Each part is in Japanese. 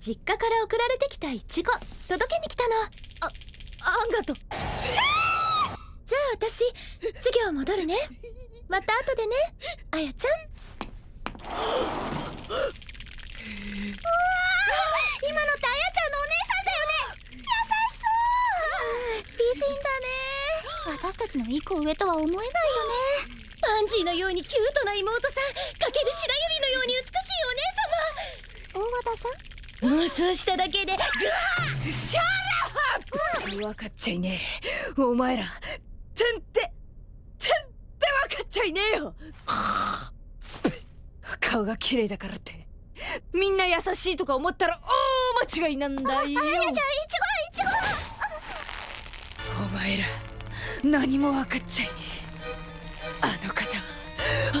実家から送られてきたイチゴ。届けに来たの。ああんがとじゃあ私授業戻るね。また後でね。あやちゃん。うわ今のってあやちゃんのお姉さんだよね。優しそう。美人だね。私たちの一個上とは思えないよね。パンジーのようにキュートな妹さん。かける白百合のように美しいお姉様大和田さん妄想しただけでグワーシャラッ!プ分かっちゃいねえ。お前ら全然全然分かっちゃいねえよ。顔が綺麗だからって。みんな優しいとか思ったら大間違いなんだよ。あやちゃんいちごいちごお前ら何も分かっちゃいねえ。あの方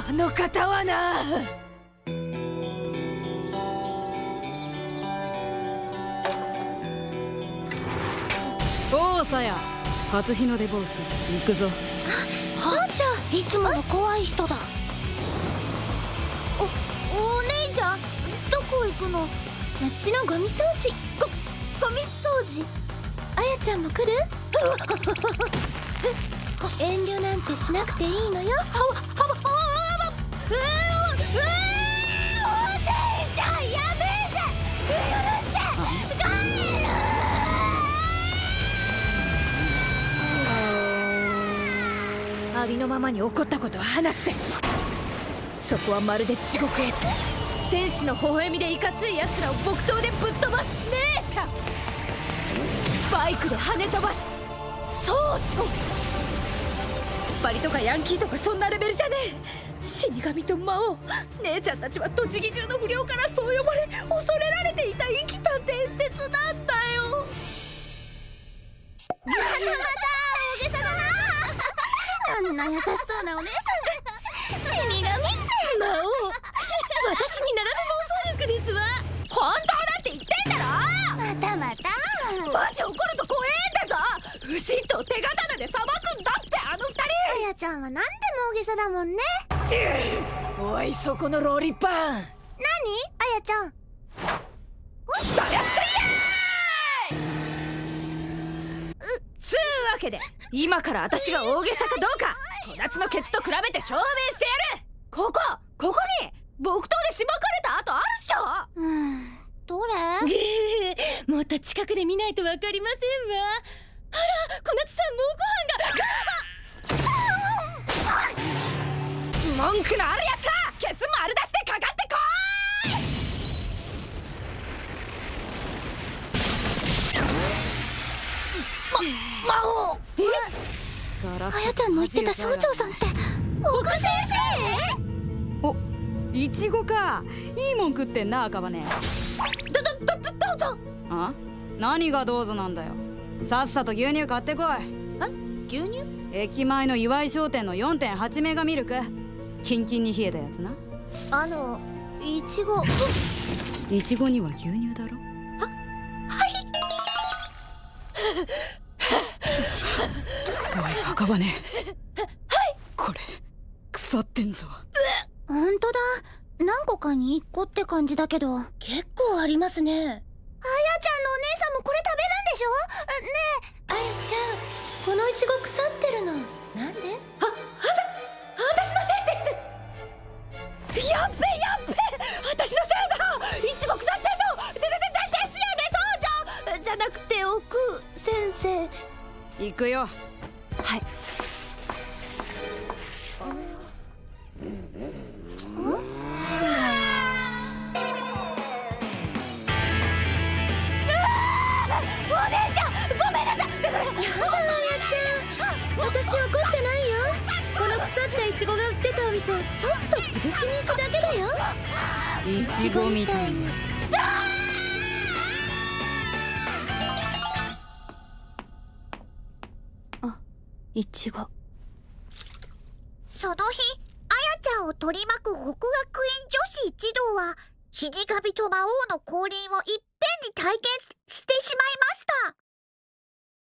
あの方はな。おおさや。初日の出坊主。行くぞ。班長いつもの怖い人だ。おお姉ちゃんどこ行くの？町のゴミ掃除。ゴゴミ掃除？あやちゃんも来る？遠慮なんてしなくていいのよ。ありのままに起こったことを話せ。そこはまるで地獄絵図天使の微笑みでいかつい奴らを木刀でぶっ飛ばす姉ちゃん。バイクで跳ね飛ばす総長。突っ張りとかヤンキーとかそんなレベルじゃねえ。死神と魔王。姉ちゃんたちは栃木中の不良からそう呼ばれ恐れられていた生きた伝説なんだよまたまた大げさだなあんな優しそうなお姉さんが死神魔王私に並ぶ妄想力ですわ本当だって言ってんだろまたまたマジ怒ると怖えんだぞ牛と手刀で裁くんだってあの二人あやちゃんは何でも大げさだもんねおいそこのローリッパン何あやちゃんだやってつうわけで今から私が大げさかどうか。小夏のケツと比べて証明してやる。ここここに木刀でしばかれた跡あるっしょ。うん。どれ？もっと近くで見ないとわかりませんわ。あら小夏さん猛虎犯が文句のあるやつはケツ丸出してかかってこい。ま、魔王。え？あやちゃんの言ってた総長さんって奥先生？おいちごか。いいもん食ってんな赤羽。どどどどうぞ。あ？何がどうぞなんだよ。さっさと牛乳買ってこい。え？牛乳？駅前の岩井商店の4.8メガミルク。キンキンに冷えたやつな。あのいちごいちごには牛乳だろ？おい赤羽はいこれ。腐ってんぞ。ほんとだ。何個かに1個って感じだけど。結構ありますね。あやちゃんのお姉さんもこれ食べるんでしょ？ねえ。あやちゃんこのいちご腐ってるの。なんで？あ、あた、私のせいです。やっべやっべ。私のせいだ。いちご腐ってんの。でででですよね総長じゃなくて奥先生。行くよはい。私怒ってないよ。この腐ったイチゴが売ってたお店をちょっと潰しに行くだけだよ。いちごみたいにいちご。その日あやちゃんを取り巻く北学園女子一同は死神と魔王の降臨をいっぺんに体験してしまいました。